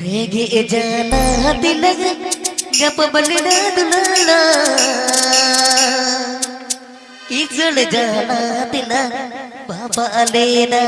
रेगे जाना दिल गप बलना दुलाना इजळ जाना दिला बाबा लेना